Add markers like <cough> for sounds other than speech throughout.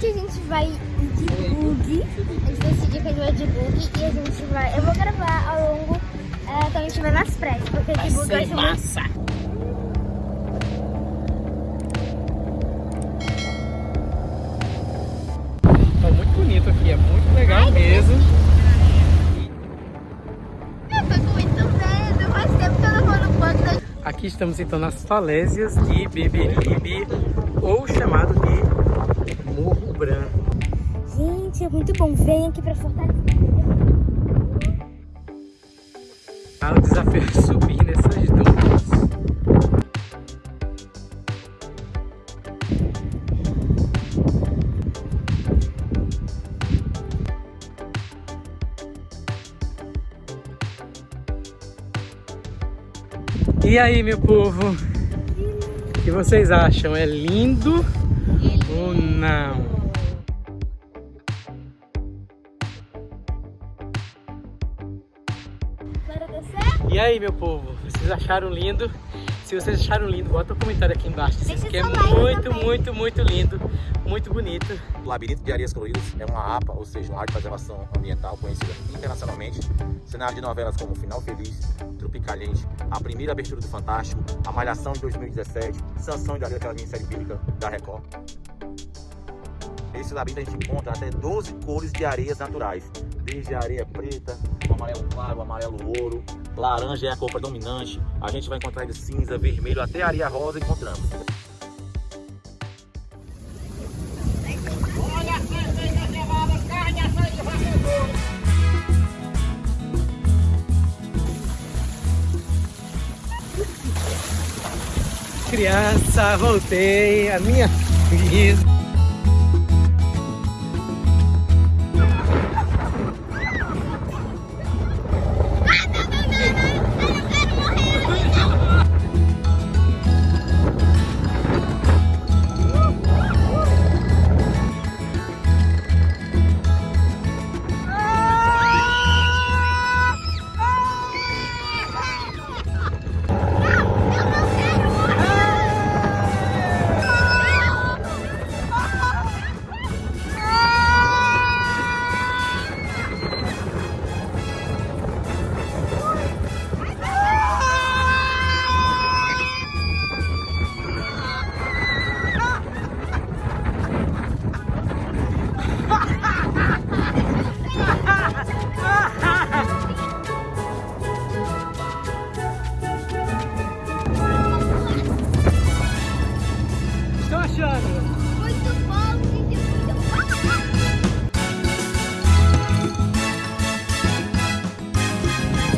Gente, a gente vai de bug. A gente decidiu que a gente vai de bug e a gente vai. Eu vou gravar ao longo é, quando a gente vai nas praias, porque de bug vai ser massa. Tá muito bonito aqui, é muito legal Ai, mesmo. Eu tô com muito medo. Faz tempo que eu não vou no banco da Aqui estamos então nas falésias de Beberibe, muito bom. Vem aqui pra Fortaleza. Ah, o desafio é subir nessas dunas. E aí, meu povo? O que vocês acham? É lindo ou não? E aí, meu povo? Vocês acharam lindo? Se vocês acharam lindo, bota um comentário aqui embaixo dizendo Deixa que é muito, muito, muito lindo, muito bonito. O Labirinto de Areias Coloridas é uma APA, ou seja, uma área de preservação ambiental conhecida internacionalmente. Cenário de novelas como Final Feliz, Tropicaliente, A Primeira Abertura do Fantástico, A Malhação de 2017, Sansão de Areia, aquela minissérie bíblica da Record. Esse labirinto a gente encontra até 12 cores de areias naturais, desde a areia preta, o amarelo claro, o amarelo ouro, laranja é a cor predominante, a gente vai encontrar de cinza, vermelho, até areia rosa encontramos. Criança, voltei, a minha <laughs> vida.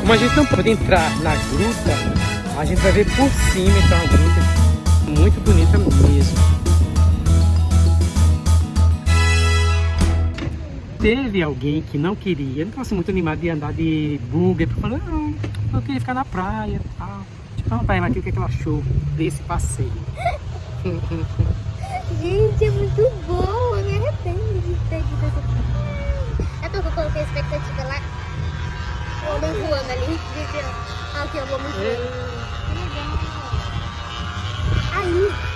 Como a gente não pode entrar na gruta, a gente vai ver por cima então a gruta. Muito bonita mesmo. Teve alguém que não queria, não estava muito animado de andar de porque falou, não, eu queria ficar na praia e tal. Então, pra ela aqui, o que, é que ela achou desse passeio? <laughs> Gente, é muito bom. Eu me arrependo de ter dito essa É porque eu coloquei a expectativa lá. O homem voando ali. Ah, aqui, o homem voando. Aí.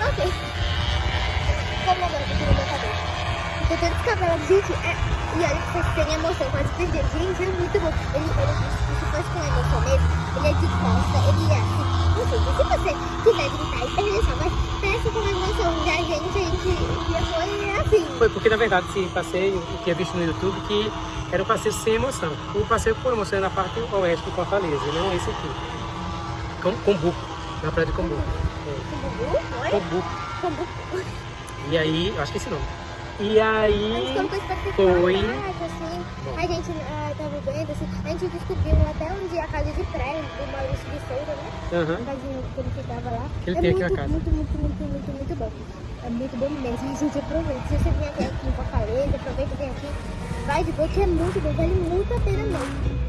Ok. Como agora que eu tirei minha cabeça? Tô todo descabelado. Gente, é... E olha que vocês têm emoção, quase perder. Gente, é muito bom. Ele, ele, se fosse com emoção mesmo, ele é de costa, ele é assim. Ou seja, se você quiser gritar e perder sua voz, peça com emoção. Já a gente, a gente já foi porque, na verdade, esse passeio, eu tinha visto no YouTube, que era um passeio sem emoção. O passeio com emoção é na parte oeste de Fortaleza, não esse aqui. Com, Combuco, na praia de Combuco. É, Combuco. E aí, acho que esse nome. E aí, foi. assim. A gente tava vendo, assim. A gente descobriu até onde a casa de praia do Maurício de Souza, né? aham, A casinha que ele ficava lá. Ele é tem aqui muito, a casa. Muito, muito, muito, muito, muito bom. É muito bom mesmo. Gente, aproveita. Se você vier aqui em Fortaleza, aproveita vem aqui. Vai de boa, que é muito bom. Vale muito a pena mesmo.